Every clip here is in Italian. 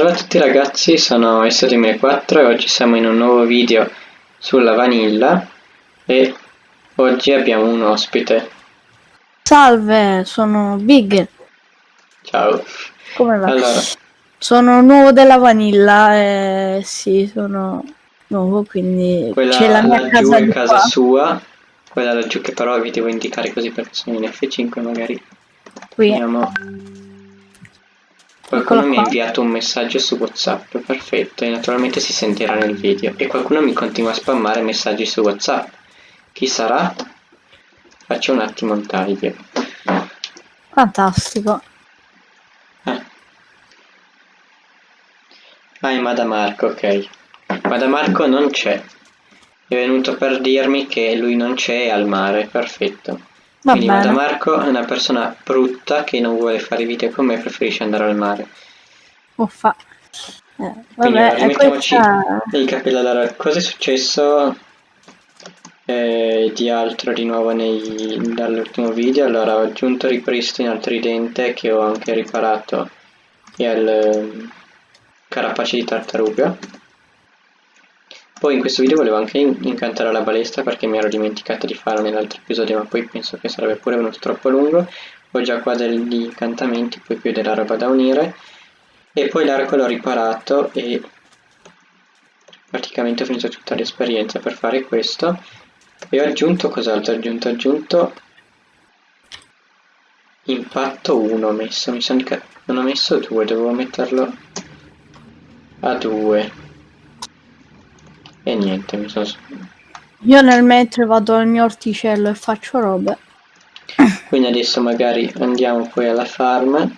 Salve a tutti ragazzi, sono SDM4 e oggi siamo in un nuovo video sulla vanilla e oggi abbiamo un ospite. Salve, sono Big. Ciao. Come va? Allora, Sono nuovo della vanilla e sì, sono nuovo, quindi quella c'è la mia laggiù casa è casa qua. sua, quella laggiù che però vi devo indicare così perché sono in F5 magari. Qui. Vediamo. Qualcuno mi ha inviato un messaggio su WhatsApp, perfetto, e naturalmente si sentirà nel video. E qualcuno mi continua a spammare messaggi su WhatsApp. Chi sarà? Faccio un attimo un taglio. Fantastico. Ah. Ah, è Madamarco, ok. Madamarco non c'è. È venuto per dirmi che lui non c'è al mare, perfetto. Va Quindi bene. Madamarco è una persona brutta che non vuole fare video con me, preferisce andare al mare. Uffa. Eh, Quindi vabbè, e rimettiamoci questa... i capelli. Allora, cosa è successo eh, di altro di nuovo nei- dall'ultimo video? Allora, ho aggiunto ripristino al tridente che ho anche riparato e al eh, carapace di tartaruga. Poi in questo video volevo anche in- incantare la balestra perché mi ero dimenticato di farlo nell'altro episodio, ma poi penso che sarebbe pure venuto troppo lungo. Ho già qua degli incantamenti, poi più della roba da unire. E poi l'arco l'ho riparato e praticamente ho finito tutta l'esperienza per fare questo. E ho aggiunto cos'altro? Ho aggiunto, ho aggiunto impatto 1 ho messo, mi sono non ho messo 2, dovevo metterlo a 2. E niente, mi sono... Io nel mentre vado al mio orticello e faccio robe. Quindi adesso magari andiamo poi alla farm.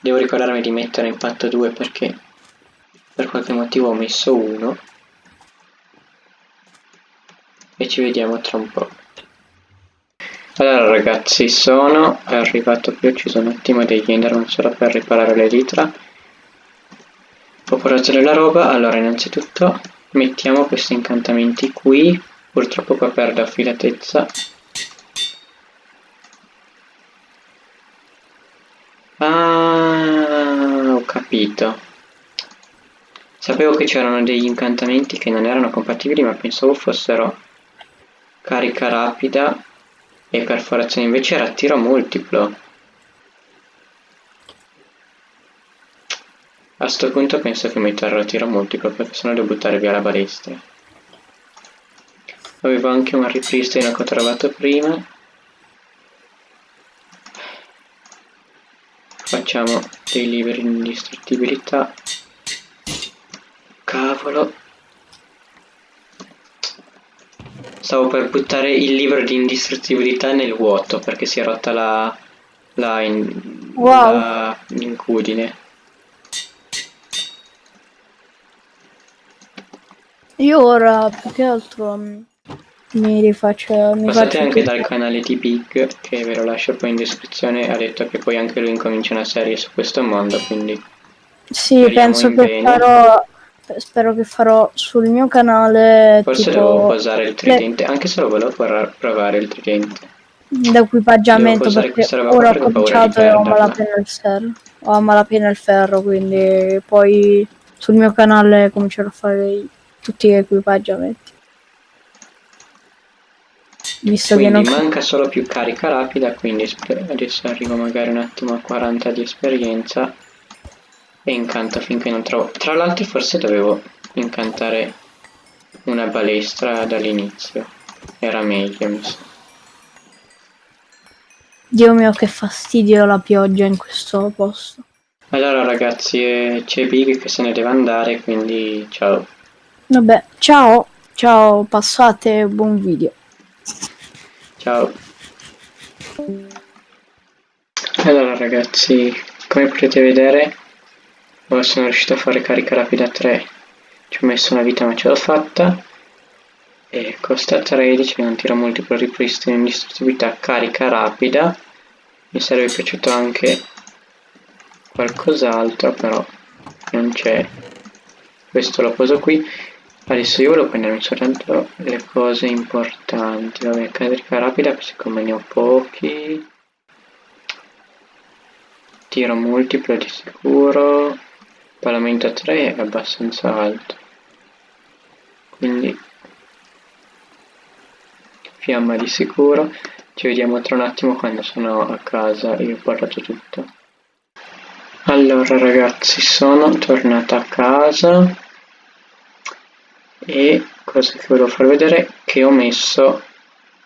Devo ricordarmi di mettere impatto 2 perché per qualche motivo ho messo 1. E ci vediamo tra un po'. Allora ragazzi, sono arrivato qui, ho ucciso un attimo degli enderman solo per riparare l'elitra. Ho portato della roba, allora innanzitutto mettiamo questi incantamenti qui, purtroppo qua perdo affilatezza. Ah, ho capito. Sapevo che c'erano degli incantamenti che non erano compatibili, ma pensavo fossero carica rapida e perforazione, invece era tiro multiplo. A sto punto penso che metterò tiro multiplo perché sennò devo buttare via la balestra. Avevo anche un ripristino che ho trovato prima. Facciamo dei liberi di indistruttibilità. Cavolo. Stavo per buttare il libro di indistruttibilità nel vuoto perché si è rotta la, la, in- Wow. la incudine. Io ora più che altro mm, mi rifaccio... Mi Passate anche tutto. dal canale di Big che ve lo lascio poi in descrizione. Ha detto che poi anche lui incomincia una serie su questo mondo, quindi Sì, penso che farò... Spero che farò sul mio canale forse tipo devo posare il tridente, anche se lo volevo provare il tridente. l'equipaggiamento perché ora ho cominciato e ho malapena il ferro. Ho malapena il ferro, quindi poi sul mio canale comincerò a fare i- tutti gli equipaggiamenti. Visto che Quindi non manca solo più carica rapida, quindi adesso arrivo magari un attimo a 40 di esperienza e incanto finché non trovo. Tra l'altro forse dovevo incantare una balestra dall'inizio, era meglio mi sa. Dio mio che fastidio la pioggia in questo posto. Allora ragazzi, eh, c'è Big che se ne deve andare, quindi ciao. Vabbè, ciao, ciao, passate, buon video. Ciao. Allora ragazzi, come potete vedere, ora sono riuscito a fare carica rapida 3. Ci ho messo una vita ma ce l'ho fatta. E costa 13, non tiro multiplo ripristino indistruttibilità, carica rapida. Mi sarebbe piaciuto anche qualcos'altro, però non c'è. Questo lo poso qui. Adesso io volevo prendermi soltanto le cose importanti. Vabbè, carica rapida, siccome ne ho pochi. Tiro multiplo di sicuro. Parlamento 3 è abbastanza alto. Quindi fiamma di sicuro. Ci vediamo tra un attimo quando sono a casa e ho portato tutto. Allora ragazzi, sono tornata a casa e cosa che volevo far vedere che ho messo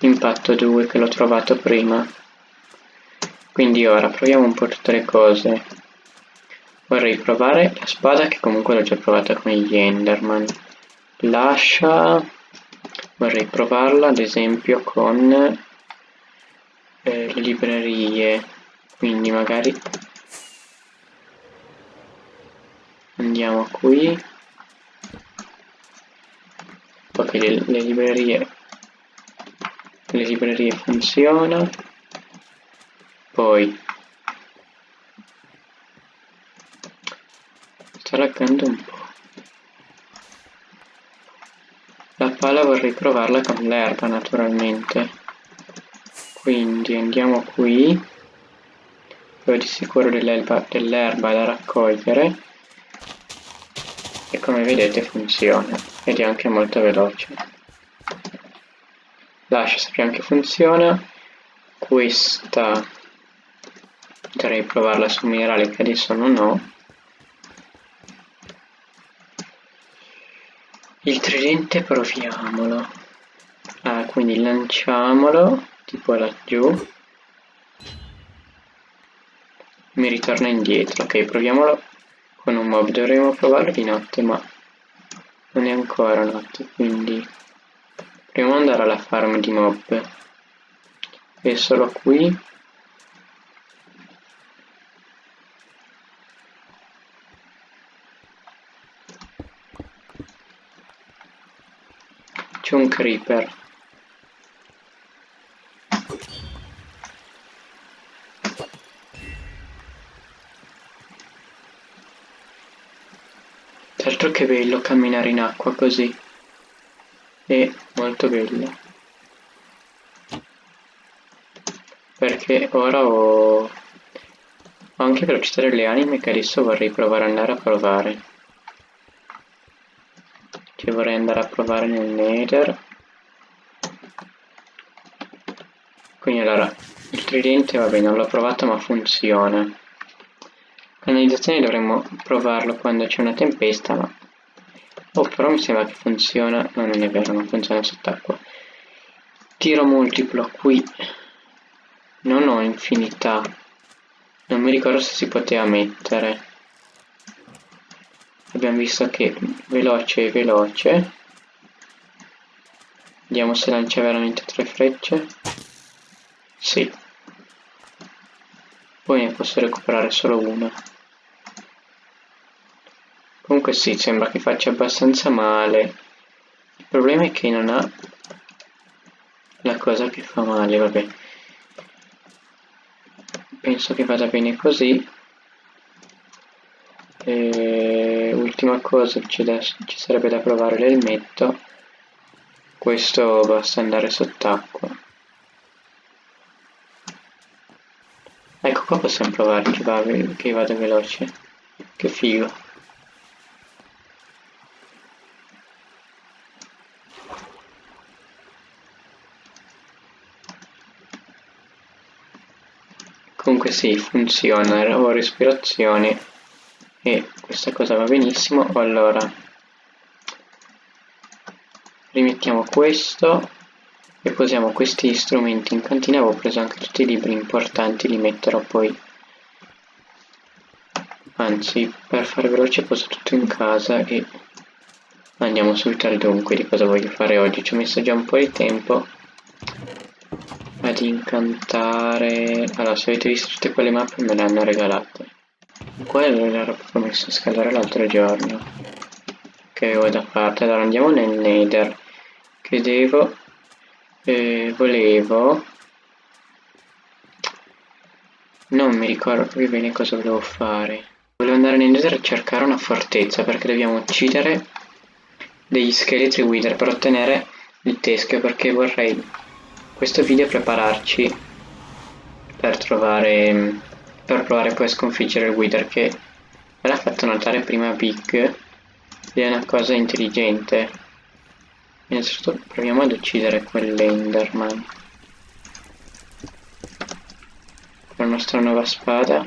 impatto 2 che l'ho trovato prima. Quindi ora proviamo un po' tutte le cose. Vorrei provare la spada che comunque l'ho già provata con gli Enderman. L'ascia vorrei provarla ad esempio con eh, le librerie. Quindi magari andiamo qui. Ok, le, le librerie le librerie funziona poi sta laggando un po' la pala vorrei provarla con l'erba naturalmente. Quindi andiamo qui. Dove di sicuro dell'erba dell da raccogliere come vedete funziona ed è anche molto veloce. Lascia sappiamo che funziona. Questa potrei provarla su minerale che adesso non ho. Il tridente proviamolo. Ah, quindi lanciamolo tipo laggiù. Mi ritorna indietro. Ok proviamolo con un mob dovremmo provarlo di notte ma non è ancora notte quindi proviamo ad andare alla farm di mob. È solo qui. C'è un creeper tra l'altro che bello camminare in acqua così. È molto bello. Perché ora ho, ho anche velocità delle anime che adesso vorrei provare ad andare a provare. Che vorrei andare a provare nel nether. Quindi allora il tridente vabbè non l'ho provato ma funziona canalizzazione dovremmo provarlo quando c'è una tempesta ma oh però mi sembra che funziona. No non è vero non funziona sott'acqua. Tiro multiplo qui. Non ho infinità. Non mi ricordo se si poteva mettere. Abbiamo visto che veloce e veloce. Vediamo se lancia veramente tre frecce. Sì. Poi ne posso recuperare solo una comunque sì sembra che faccia abbastanza male. Il problema è che non ha la cosa che fa male vabbè. Penso che vada bene così. E ultima cosa ci, da, ci sarebbe da provare l'elmetto. Questo basta andare sott'acqua. Ecco qua possiamo provare che, va, che vada veloce. Che figo comunque sì funziona ho respirazione e questa cosa va benissimo. Allora rimettiamo questo e posiamo questi strumenti in cantina. Avevo preso anche tutti i libri importanti li metterò poi anzi per fare veloce poso tutto in casa e andiamo subito al dunque di cosa voglio fare oggi. Ci ho messo già un po' di tempo ad incantare allora se avete visto tutte quelle mappe me le hanno regalate. Quello l'ero proprio messo a scaldare l'altro giorno che avevo da parte. Allora andiamo nel nether. Che devo eh, volevo non mi ricordo più bene cosa volevo fare. Volevo andare nel nether a cercare una fortezza perché dobbiamo uccidere degli scheletri wither per ottenere il teschio perché vorrei questo video prepararci per trovare per provare poi a sconfiggere il Wither che me l'ha fatto notare prima Big ed è una cosa intelligente. Innanzitutto proviamo ad uccidere quell'Enderman. Con la nostra nuova spada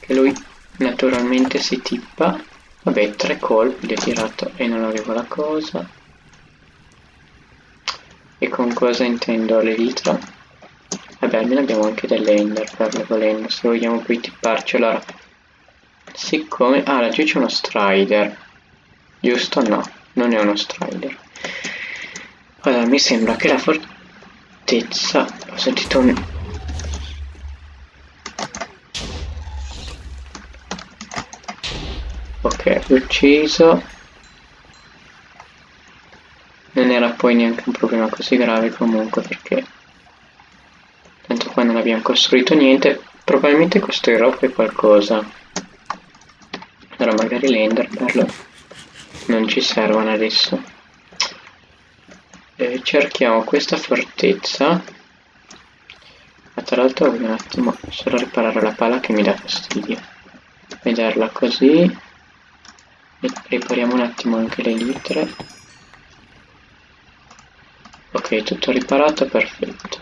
che lui naturalmente si tippa. Vabbè tre colpi li ho tirato e non avevo la cosa. E con cosa intendo l'elitra? Vabbè almeno abbiamo anche delle ender per volendo se vogliamo poi tipparci allora siccome ah laggiù c'è uno strider. Giusto? No non è uno strider. Allora mi sembra che la fortezza ho sentito un ok ucciso. Non era poi neanche un problema così grave comunque perché tanto qua non abbiamo costruito niente. Probabilmente costruirò poi qualcosa. Allora magari le enderpearl non ci servono adesso. E cerchiamo questa fortezza. Ma tra l'altro un attimo solo riparare la pala che mi dà fastidio. Vederla così ripariamo un attimo anche le litre. Ok tutto riparato perfetto.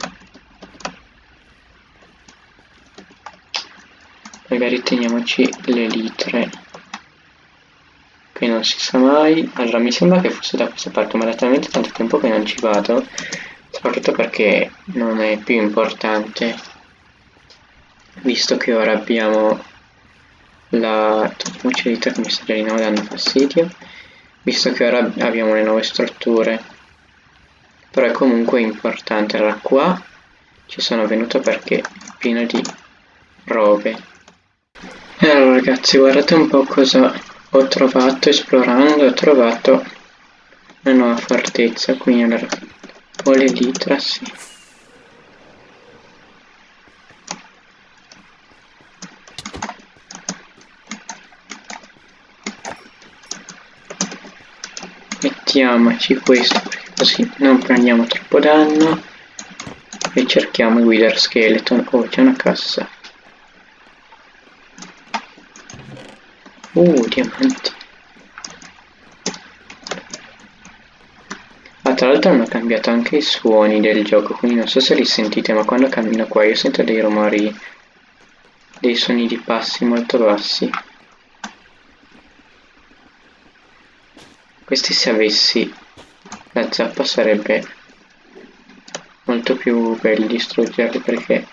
Magari teniamoci le litre che non si sa mai. Allora mi sembra che fosse da questa parte ma da talmente tanto tempo che non ci vado soprattutto perché non è più importante visto che ora abbiamo la mi sta di nuovo dando fastidio visto che ora abbiamo le nuove strutture. Però è comunque importante. Allora qua ci sono venuto perché è pieno di robe. E allora ragazzi guardate un po' cosa ho trovato esplorando. Ho trovato una nuova fortezza quindi allora ho le litra sì mettiamoci questo perché così non prendiamo troppo danno. E cerchiamo il Wither Skeleton. Oh c'è una cassa. Uh diamanti. Ah tra l'altro hanno cambiato anche i suoni del gioco quindi non so se li sentite ma quando cammino qua io sento dei rumori dei suoni di passi molto bassi questi se avessi la zappa sarebbe molto più bello distruggerli perché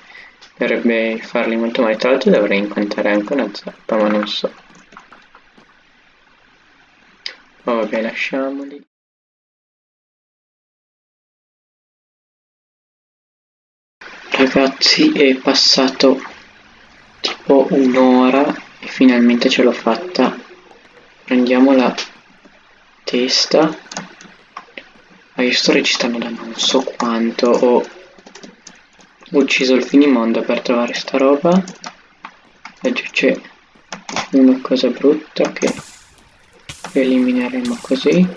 dovrebbe farli molto male. Tra l'altro dovrei incontrare anche una zappa ma non so. Oh, vabbè lasciamoli. Ragazzi è passato tipo un'ora e finalmente ce l'ho fatta. Prendiamo la testa. Ma io sto registrando da non so quanto. Ho ucciso il finimondo per trovare sta roba. E c'è una cosa brutta che elimineremo così.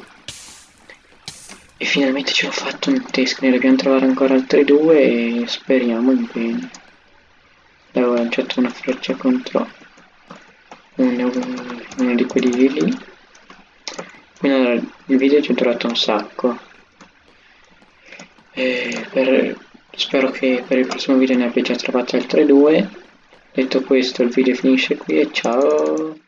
E finalmente ce l'ho fatto un test ne dobbiamo trovare ancora altri due e speriamo in bene. Avevo lanciato una freccia contro uno, uno di quelli lì quindi il video ci è durato un sacco. Per, spero che per il prossimo video ne abbia già trovate altre due. Detto questo il video finisce qui e ciao